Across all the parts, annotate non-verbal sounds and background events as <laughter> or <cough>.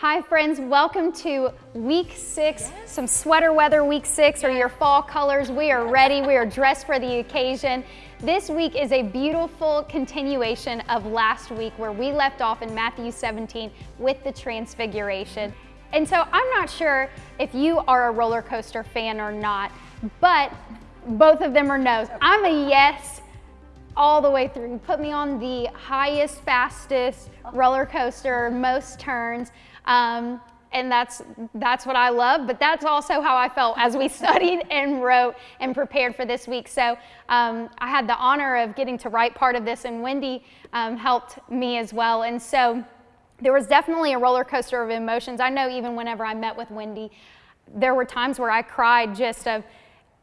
Hi, friends. Welcome to week six, some sweater weather week six, or your fall colors. We are ready. We are dressed for the occasion. This week is a beautiful continuation of last week where we left off in Matthew 17 with the transfiguration. And so I'm not sure if you are a roller coaster fan or not, but both of them are no's. I'm a yes all the way through. Put me on the highest, fastest roller coaster, most turns. Um, and that's that's what I love. But that's also how I felt as we <laughs> studied and wrote and prepared for this week. So um, I had the honor of getting to write part of this, and Wendy um, helped me as well. And so there was definitely a roller coaster of emotions. I know even whenever I met with Wendy, there were times where I cried just of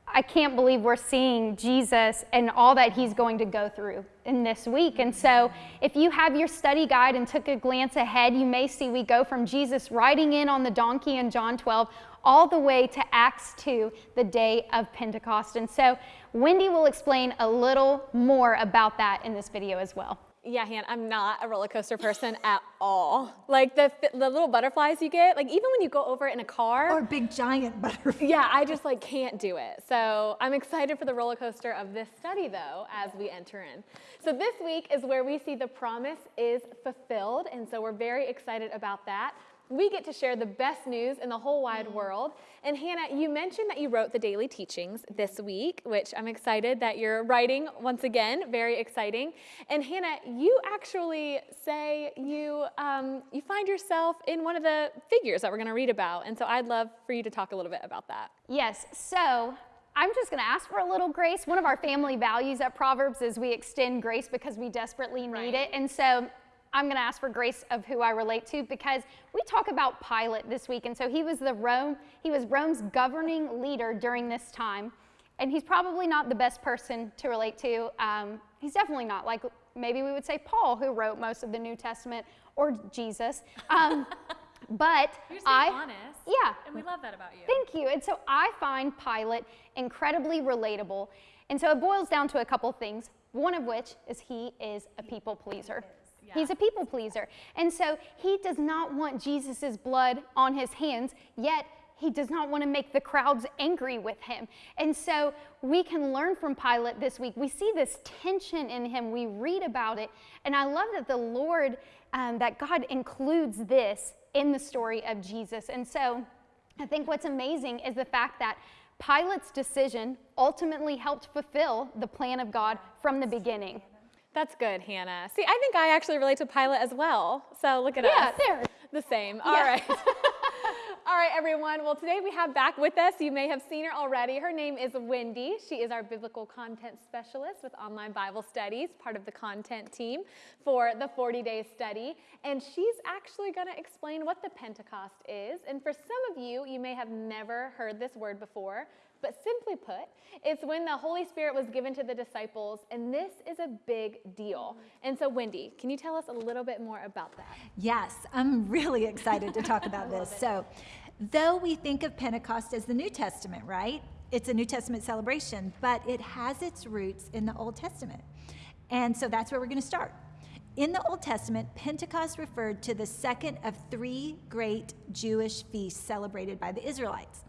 I can't believe we're seeing Jesus and all that he's going to go through in this week. And so, if you have your study guide and took a glance ahead, you may see we go from Jesus riding in on the donkey in John 12 all the way to Acts 2, the day of Pentecost. And so, Wendy will explain a little more about that in this video as well. Yeah, Han, I'm not a roller coaster person <laughs> at all. Like the the little butterflies you get, like even when you go over it in a car. Or big giant <laughs> butterflies. Yeah, I just like can't do it. So I'm excited for the roller coaster of this study though as we enter in. So this week is where we see the promise is fulfilled. And so we're very excited about that we get to share the best news in the whole wide world. And Hannah, you mentioned that you wrote the daily teachings this week, which I'm excited that you're writing once again, very exciting. And Hannah, you actually say you, um, you find yourself in one of the figures that we're gonna read about. And so I'd love for you to talk a little bit about that. Yes, so I'm just going to ask for a little grace. One of our family values at Proverbs is we extend grace because we desperately need right. it. And so I'm going to ask for grace of who I relate to because we talk about Pilate this week. And so he was the Rome, he was Rome's governing leader during this time. And he's probably not the best person to relate to. Um, he's definitely not like maybe we would say Paul, who wrote most of the New Testament, or Jesus. Um, <laughs> but You're I, honest. Yeah. And we love that about you. Thank you. And so I find Pilate incredibly relatable. And so it boils down to a couple things, one of which is he is a people pleaser. He's a people pleaser. And so he does not want Jesus' blood on his hands, yet he does not want to make the crowds angry with him. And so we can learn from Pilate this week. We see this tension in him, we read about it. And I love that the Lord, um, that God includes this in the story of Jesus. And so I think what's amazing is the fact that Pilate's decision ultimately helped fulfill the plan of God from the beginning. That's good, Hannah. See, I think I actually relate to Pilate as well. So look at yeah, us. Yeah, there. The same. All yeah. right. <laughs> <laughs> All right, everyone. Well, today we have back with us, you may have seen her already. Her name is Wendy. She is our biblical content specialist with Online Bible Studies, part of the content team for the 40 day study. And she's actually going to explain what the Pentecost is. And for some of you, you may have never heard this word before. But simply put, it's when the Holy Spirit was given to the disciples, and this is a big deal. And so, Wendy, can you tell us a little bit more about that? Yes, I'm really excited to talk about <laughs> this. So, though we think of Pentecost as the New Testament, right? It's a New Testament celebration, but it has its roots in the Old Testament. And so that's where we're going to start. In the Old Testament, Pentecost referred to the second of three great Jewish feasts celebrated by the Israelites.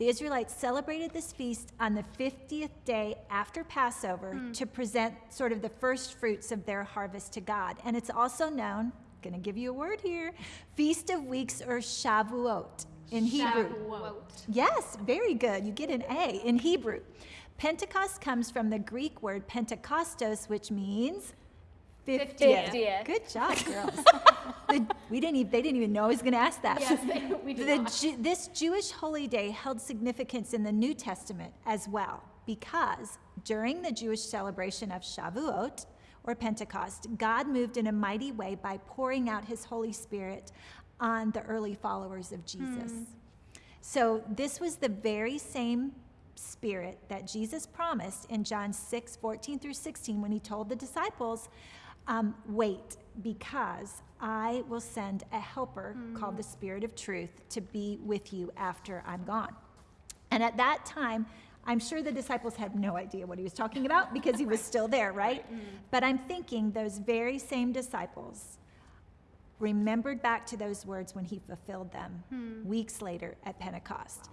The Israelites celebrated this feast on the 50th day after Passover mm. to present sort of the first fruits of their harvest to God. And it's also known, going to give you a word here, Feast of Weeks or Shavuot in Hebrew. Shavuot. Yes, very good. You get an A in Hebrew. Pentecost comes from the Greek word Pentekostos, which means 50th. 50th. Good job, <laughs> girls. the, we didn't even, they didn't even know I was going to ask that. Yes, we did the, Ju, this Jewish holy day held significance in the New Testament as well, because during the Jewish celebration of Shavuot, or Pentecost, God moved in a mighty way by pouring out his Holy Spirit on the early followers of Jesus. Hmm. So, this was the very same spirit that Jesus promised in John 6 14 through 16 when he told the disciples, um, wait, because I will send a helper mm. called the Spirit of Truth to be with you after I'm gone. And at that time, I'm sure the disciples had no idea what he was talking about because he <laughs> was still there, right? Mm. But I'm thinking those very same disciples remembered back to those words when he fulfilled them weeks later at Pentecost.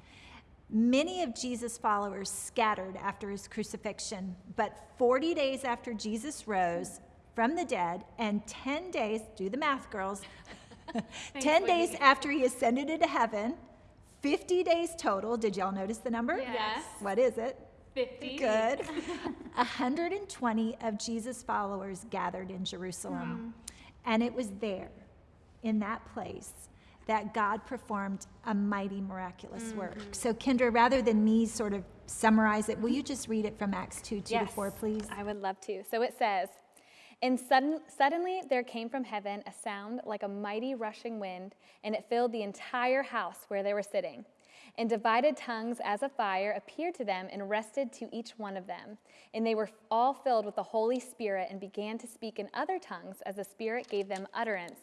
Many of Jesus' followers scattered after his crucifixion, but 40 days after Jesus rose from the dead, and 10 days, do the math, girls, <laughs> <laughs> 10 days after he ascended into heaven, 50 days total. Did y'all notice the number? Yes. What is it? 50. Good. <laughs> 120 of Jesus' followers gathered in Jerusalem. And it was there, in that place, that God performed a mighty, miraculous work. Mm-hmm. So, Kendra, rather than me sort of summarize it, will you just read it from Acts 2 2 to 4, please? I would love to. So it says, And sudden, suddenly there came from heaven a sound like a mighty rushing wind, and it filled the entire house where they were sitting. And divided tongues as a fire appeared to them and rested to each one of them. And they were all filled with the Holy Spirit and began to speak in other tongues as the Spirit gave them utterance.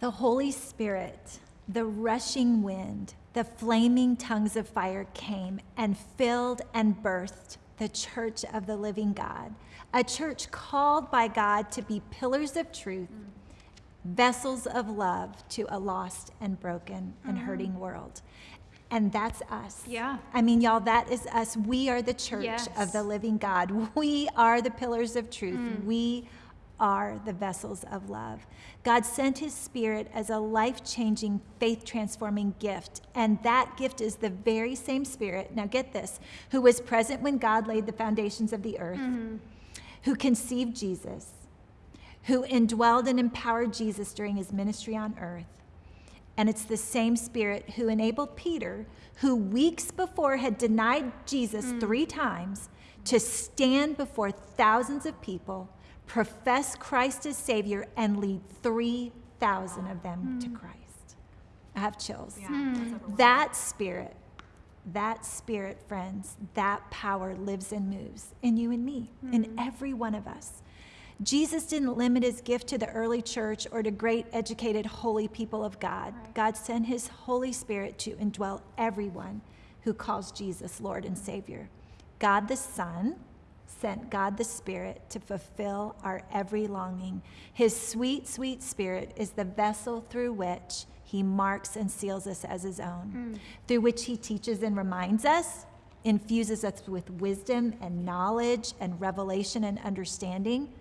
The Holy Spirit, the rushing wind, the flaming tongues of fire came and filled and birthed the church of the living God, a church called by God to be pillars of truth, vessels of love to a lost and broken and mm-hmm. hurting world. And that's us. Yeah. I mean, y'all, that is us. We are the church Yes. of the living God. We are the pillars of truth. Mm. We are the vessels of love. God sent his spirit as a life changing, faith transforming gift. And that gift is the very same spirit, now get this, who was present when God laid the foundations of the earth, mm-hmm. who conceived Jesus, who indwelled and empowered Jesus during his ministry on earth. And it's the same spirit who enabled Peter, who weeks before had denied Jesus mm. three times, to stand before thousands of people, profess Christ as Savior, and lead 3,000 of them to Christ. I have chills. That spirit, that spirit, friends, that power lives and moves in you and me, in every one of us. Jesus didn't limit his gift to the early church or to great, educated, holy people of God. God sent his Holy Spirit to indwell everyone who calls Jesus Lord and Savior. God the Son sent God the Spirit to fulfill our every longing. His sweet, sweet Spirit is the vessel through which he marks and seals us as his own, hmm. through which he teaches and reminds us, infuses us with wisdom and knowledge and revelation and understanding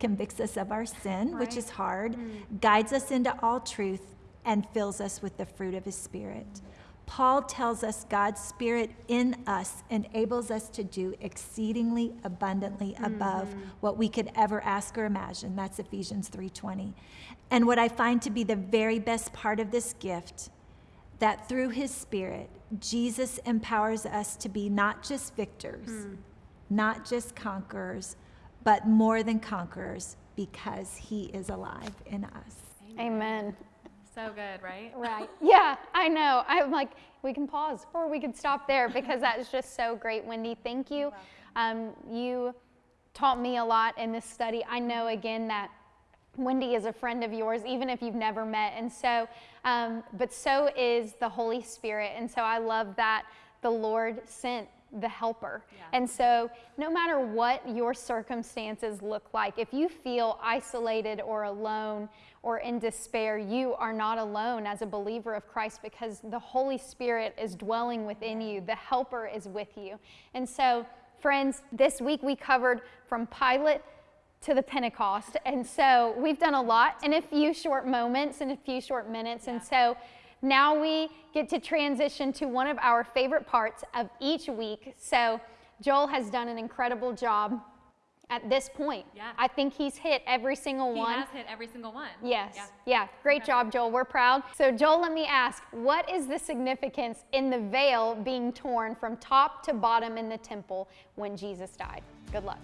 convicts us of our sin, which is hard, hmm. guides us into all truth, and fills us with the fruit of his Spirit. Paul tells us God's Spirit in us enables us to do exceedingly abundantly above mm-hmm. what we could ever ask or imagine. That's Ephesians 3:20. And what I find to be the very best part of this gift that through his spirit Jesus empowers us to be not just victors, hmm. not just conquerors, but more than conquerors because he is alive in us. Amen. So good, right? Right. Yeah, I know. I'm like, we can pause or we can stop there because that is just so great. Wendy, thank you. Um, you taught me a lot in this study. I know again that Wendy is a friend of yours, even if you've never met. And so, um, but so is the Holy Spirit. And so I love that the Lord sent the helper. And so, no matter what your circumstances look like, if you feel isolated or alone or in despair, you are not alone as a believer of Christ because the Holy Spirit is dwelling within you, the helper is with you. And so, friends, this week we covered from Pilate to the Pentecost. And so we've done a lot in a few short moments, in a few short minutes. And so now we get to transition to one of our favorite parts of each week. So Joel has done an incredible job at this point. Yeah. I think he's hit every single He one. He has hit every single one. Yes. Yeah. Yeah. Great job, Joel. We're proud. So, Joel, let me ask what is the significance in the veil being torn from top to bottom in the temple when Jesus died? Good luck.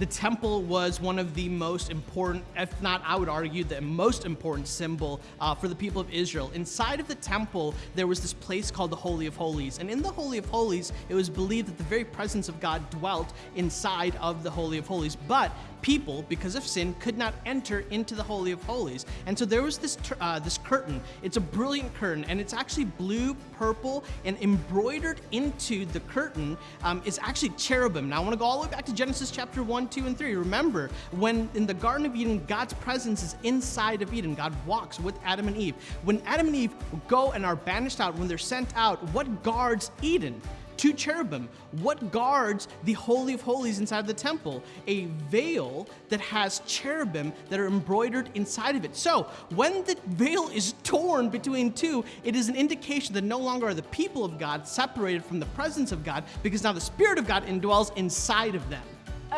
The temple was one of the most important, if not, I would argue, the most important symbol uh, for the people of Israel. Inside of the temple, there was this place called the Holy of Holies. And in the Holy of Holies, it was believed that the very presence of God dwelt inside of the Holy of Holies. But people, because of sin, could not enter into the Holy of Holies. And so there was this, uh, this curtain. It's a brilliant curtain, and it's actually blue, purple, and embroidered into the curtain um, is actually cherubim. Now, I want to go all the way back to Genesis chapter 1, 2, and 3. Remember, when in the Garden of Eden, God's presence is inside of Eden. God walks with Adam and Eve. When Adam and Eve go and are banished out, when they're sent out, what guards Eden? two cherubim. What guards the Holy of Holies inside the temple? A veil that has cherubim that are embroidered inside of it. So when the veil is torn between two, it is an indication that no longer are the people of God separated from the presence of God because now the Spirit of God indwells inside of them.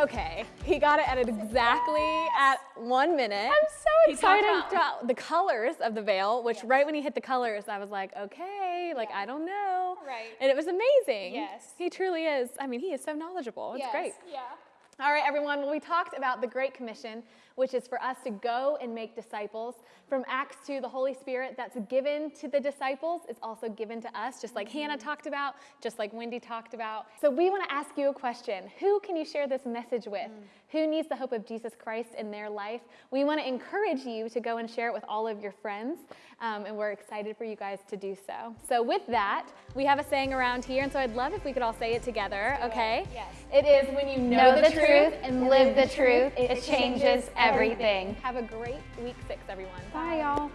Okay, he got it at exactly at one minute. I'm so He excited. about, about the colors of the veil, which right when he hit the colors, I was like, okay, like I don't know. Right. And it was amazing. Yes. He truly is. I mean, he is so knowledgeable. It's great. Yeah. All right, everyone. Well, we talked about the Great Commission, which is for us to go and make disciples. From Acts 2, the Holy Spirit that's given to the disciples is also given to us, just like Hannah talked about, just like Wendy talked about. So we want to ask you a question Who can you share this message with? Who needs the hope of Jesus Christ in their life? We want to encourage you to go and share it with all of your friends, um, and we're excited for you guys to do so. So, with that, we have a saying around here, and so I'd love if we could all say it together, okay? Yes. It is when you Know the truth and live the truth, it changes everything. Have a great week six, everyone. Bye, y'all.